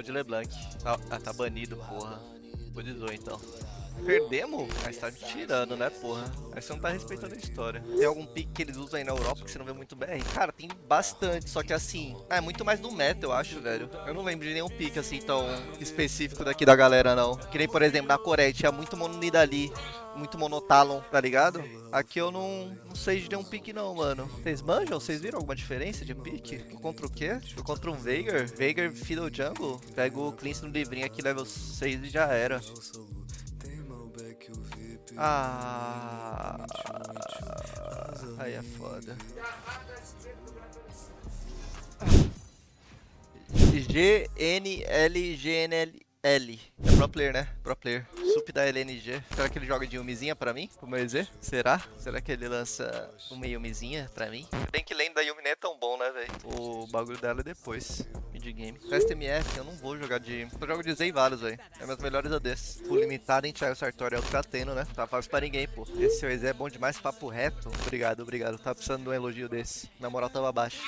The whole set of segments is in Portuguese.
De LeBlanc. Ah, ah, tá banido, porra. Budizou então. Perdemos? Mas tá me tirando, né, porra? Aí você não tá respeitando a história. Tem algum pique que eles usam aí na Europa que você não vê muito bem? Cara, tem bastante, só que assim, é muito mais do meta, eu acho, velho. Eu não lembro de nenhum pique assim tão específico daqui da galera, não. Que nem, por exemplo, na Coreia tinha muito mono Nidali, muito monotalon, tá ligado? Aqui eu não, não sei de nenhum pique não, mano. Vocês manjam? Vocês viram alguma diferença de pique? Contra o quê? Contra um Veigar? Veigar Fiddle Jungle? Pego o Cleanse no livrinho aqui, level 6 e já era. Ah, aí é foda. G N L G N L L. É pro player, né? Pro player. Sup da LNG. Será que ele joga de Yumizinha pra mim? Pro meu EZ? Será? Será que ele lança uma Yumizinha pra mim? Bem que lane da Yumi não é tão bom, né, velho? O bagulho dela é depois. Mid game. Fast MF, eu não vou jogar de... Eu jogo de Z e vários, velho. É meus melhores ADs. Full limitado em Thiago Sartori é o que tá tendo, né? Tá fácil pra ninguém, pô. Esse seu é bom demais, papo reto. Obrigado, obrigado. Tava precisando de um elogio desse. Na moral, tava baixo.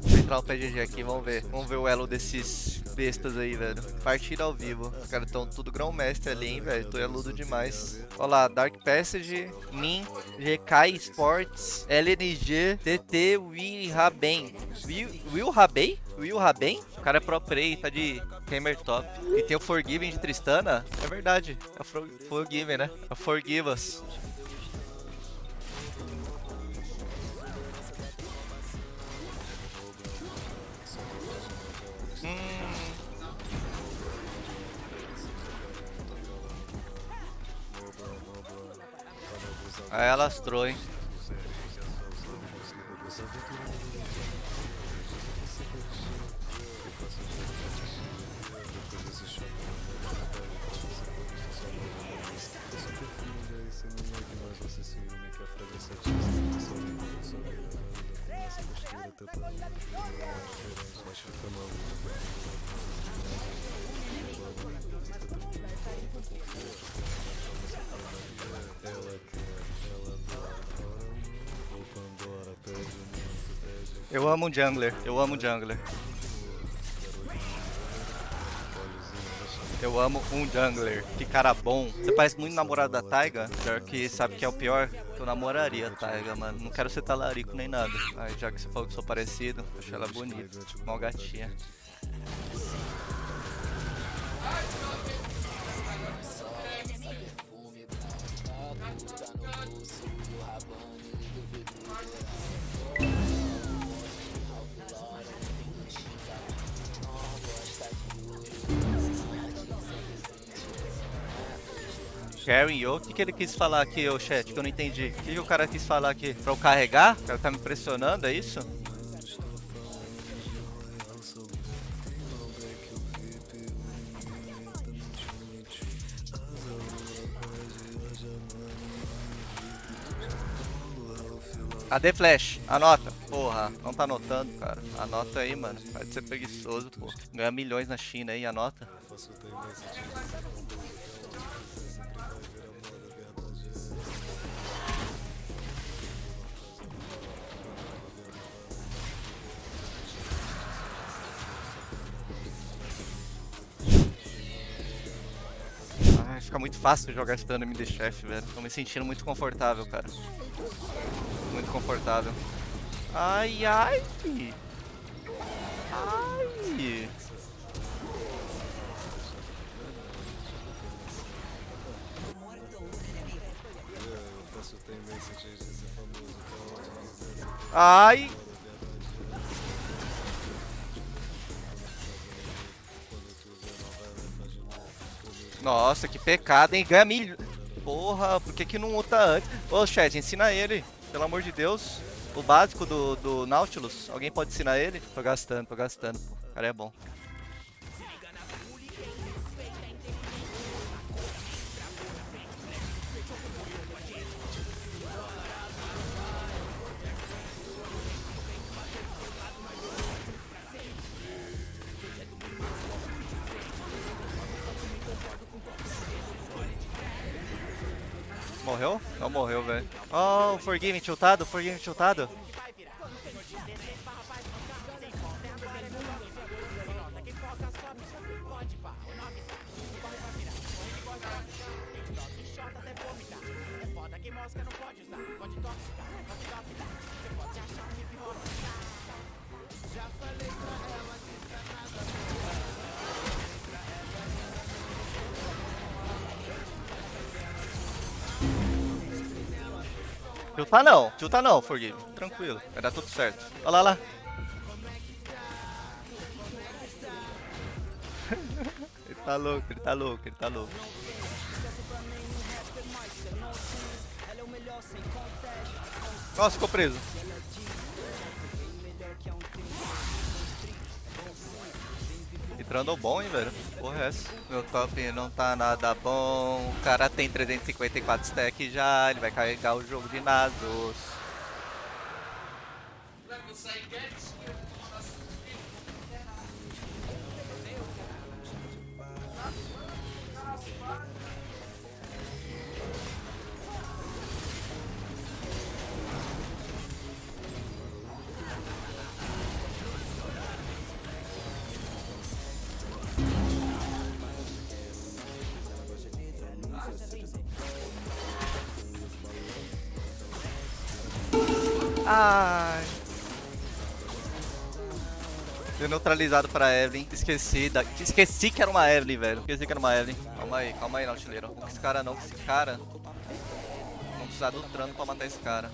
Vou entrar no PGG aqui, vamos ver. Vamos ver o elo desses bestas aí, velho. Partida ao vivo. Os caras estão tudo grão-mestre ali, hein, velho. Tô eludo demais. Olha lá, Dark Passage, Min, GK Sports, LNG, TT, Will Raben. Will, Will Raben? Will Raben? O cara é pro play, tá de gamer top. E tem o Forgiven de Tristana? É verdade. É o Forgiven, né? É o Forgive Us. Aí ela lastrou, hein? Eu amo jungler, eu amo jungler. Eu amo um jungler. Que cara bom. Você parece muito namorado da Taiga. Pior que sabe que é o pior. Eu namoraria a Taiga, mano. Não quero ser talarico nem nada. Aí já que você falou que sou parecido, acho ela bonita. Mó gatinha. Gary Yo, o que, que ele quis falar aqui, ô chat, que eu não entendi? O que, que o cara quis falar aqui? Pra eu carregar? O cara tá me pressionando, é isso? Cadê Flash? Anota. Porra, não tá anotando, cara. Anota aí, mano. Pode ser preguiçoso, pô. Ganha milhões na China aí, anota. Fica muito fácil jogar stun MD Chef, velho. Tô me sentindo muito confortável, cara. Muito confortável. Ai, ai! Ai! Ai! Nossa, que pecado, hein? Ganha mil... Porra, por que que não luta antes? Ô, chat, ensina ele, pelo amor de Deus. O básico do, do Nautilus, alguém pode ensinar ele? Tô gastando, tô gastando. O cara é bom. Morreu? Não morreu, velho. Oh, Forgive tiltado, Forgive tiltado. Tiltar não, tiltar não, Forgive. Tranquilo, vai dar tudo certo. Olha lá, lá. ele tá louco, ele tá louco, ele tá louco. Nossa, ficou preso. Entrando bom, hein, velho. Porra é essa? Meu top não tá nada bom. O cara tem 354 stack já. Ele vai carregar o jogo de Nasus. Ai. Deu neutralizado pra Evelyn. Esqueci da... Esqueci que era uma Evelyn, velho. Esqueci que era uma Evelyn. Calma aí, calma aí, Nautileiro. Com esse cara não, com esse cara. Vamos precisar do trano pra matar esse cara.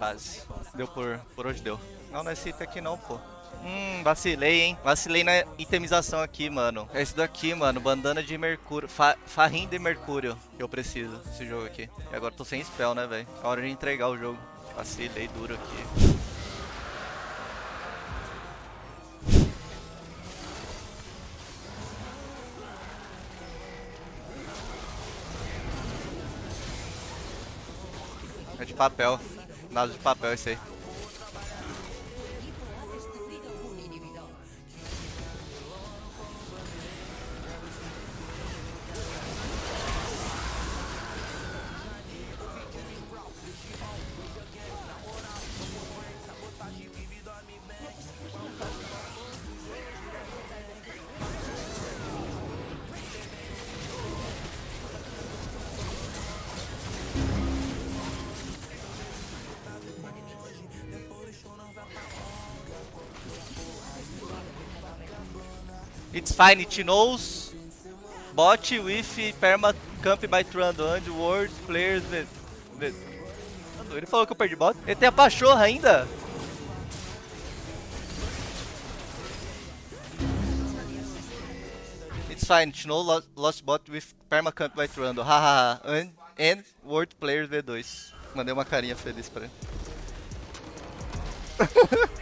Base. Deu por, por hoje deu. Não, não é esse item aqui não, pô. Hum, vacilei, hein? Vacilei na itemização aqui, mano. É esse daqui, mano. Bandana de mercúrio. Fa farrim de mercúrio eu preciso desse jogo aqui. E agora tô sem spell, né, velho? É hora de entregar o jogo. Vacilei duro aqui. É de papel. Nada de papel esse aí. It's fine, it knows bot with perma camp by Trando and world players with, with. Ele falou que eu perdi bot. Ele tem a pachorra ainda? It's fine, it knows lost, lost bot with perma camp by Trando. Hahaha. and, and world players V2. Mandei uma carinha feliz pra ele.